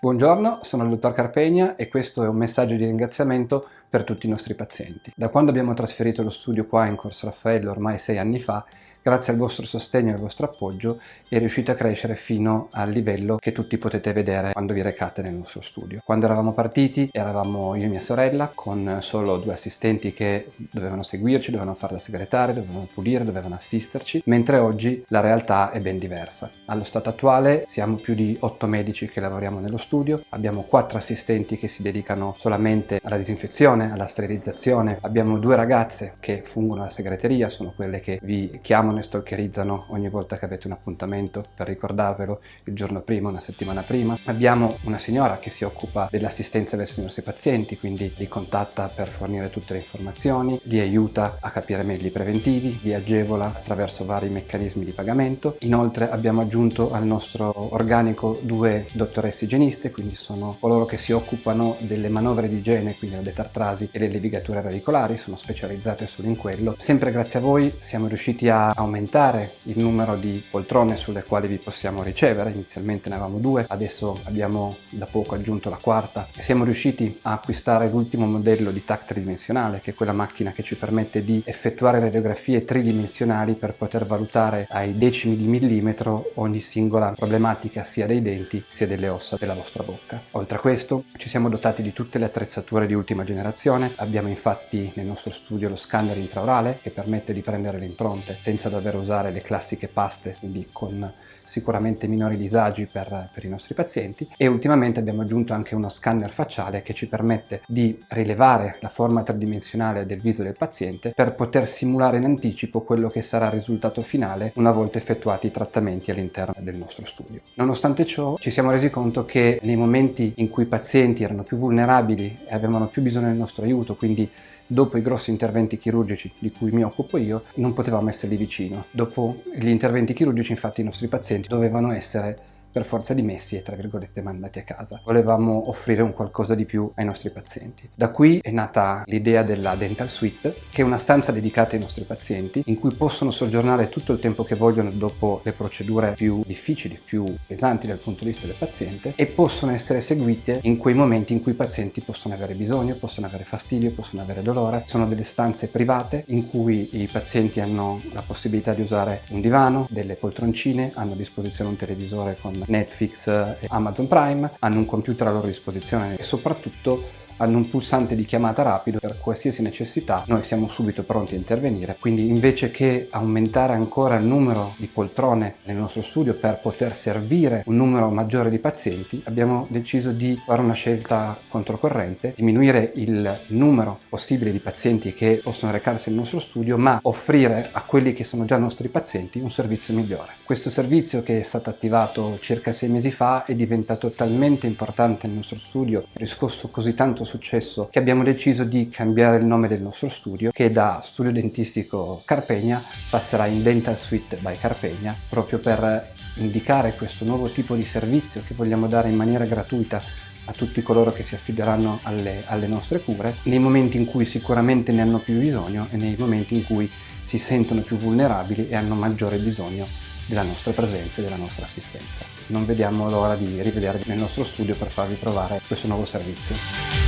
Buongiorno, sono il dottor Carpegna e questo è un messaggio di ringraziamento per tutti i nostri pazienti. Da quando abbiamo trasferito lo studio qua in Corso Raffaello ormai sei anni fa, grazie al vostro sostegno e al vostro appoggio è riuscito a crescere fino al livello che tutti potete vedere quando vi recate nel nostro studio. Quando eravamo partiti eravamo io e mia sorella con solo due assistenti che dovevano seguirci, dovevano fare da segretaria, dovevano pulire, dovevano assisterci, mentre oggi la realtà è ben diversa. Allo stato attuale siamo più di otto medici che lavoriamo nello studio, abbiamo quattro assistenti che si dedicano solamente alla disinfezione, alla sterilizzazione, abbiamo due ragazze che fungono alla segreteria, sono quelle che vi chiamano e stalkerizzano ogni volta che avete un appuntamento per ricordarvelo il giorno prima, una settimana prima. Abbiamo una signora che si occupa dell'assistenza verso i nostri pazienti, quindi li contatta per fornire tutte le informazioni, li aiuta a capire meglio i preventivi, li agevola attraverso vari meccanismi di pagamento. Inoltre abbiamo aggiunto al nostro organico due dottoresse igieniste, quindi sono coloro che si occupano delle manovre di igiene, quindi la detartrasi e le levigature radicolari, sono specializzate solo in quello. Sempre grazie a voi siamo riusciti a aumentare il numero di poltrone sulle quali vi possiamo ricevere, inizialmente ne avevamo due, adesso abbiamo da poco aggiunto la quarta e siamo riusciti a acquistare l'ultimo modello di TAC tridimensionale che è quella macchina che ci permette di effettuare radiografie tridimensionali per poter valutare ai decimi di millimetro ogni singola problematica sia dei denti sia delle ossa della vostra bocca. Oltre a questo ci siamo dotati di tutte le attrezzature di ultima generazione, abbiamo infatti nel nostro studio lo scanner intraorale che permette di prendere le impronte senza dover usare le classiche paste, quindi con sicuramente minori disagi per, per, i nostri pazienti e ultimamente abbiamo aggiunto anche uno scanner facciale che ci permette di rilevare la forma tridimensionale del viso del paziente per poter simulare in anticipo quello che sarà il risultato finale una volta effettuati i trattamenti all'interno del nostro studio. Nonostante ciò ci siamo resi conto che nei momenti in cui i pazienti erano più vulnerabili e avevano più bisogno del nostro aiuto, quindi dopo i grossi interventi chirurgici di cui mi occupo io, non potevamo esserli vicino. Dopo gli interventi chirurgici infatti i nostri pazienti dovevano essere per forza di messi e tra virgolette mandati a casa. Volevamo offrire un qualcosa di più ai nostri pazienti. Da qui è nata l'idea della Dental Suite, che è una stanza dedicata ai nostri pazienti, in cui possono soggiornare tutto il tempo che vogliono dopo le procedure più difficili, più pesanti dal punto di vista del paziente, e possono essere seguite in quei momenti in cui i pazienti possono avere bisogno, possono avere fastidio, possono avere dolore. Sono delle stanze private in cui i pazienti hanno la possibilità di usare un divano, delle poltroncine, hanno a disposizione un televisore con Netflix e Amazon Prime, hanno un computer a loro disposizione e soprattutto hanno un pulsante di chiamata rapido per qualsiasi necessità noi siamo subito pronti a intervenire. Quindi invece che aumentare ancora il numero di poltrone nel nostro studio per poter servire un numero maggiore di pazienti abbiamo deciso di fare una scelta controcorrente diminuire il numero possibile di pazienti che possono recarsi nel nostro studio ma offrire a quelli che sono già nostri pazienti un servizio migliore. Questo servizio che è stato attivato circa sei mesi fa è diventato talmente importante nel nostro studio riscosso così tanto successo che abbiamo deciso di cambiare il nome del nostro studio che da studio dentistico Carpegna passerà in Dental Suite by Carpegna proprio per indicare questo nuovo tipo di servizio che vogliamo dare in maniera gratuita a tutti coloro che si affideranno alle, alle nostre cure nei momenti in cui sicuramente ne hanno più bisogno e nei momenti in cui si sentono più vulnerabili e hanno maggiore bisogno della nostra presenza e della nostra assistenza. Non vediamo l'ora di rivedervi nel nostro studio per farvi provare questo nuovo servizio.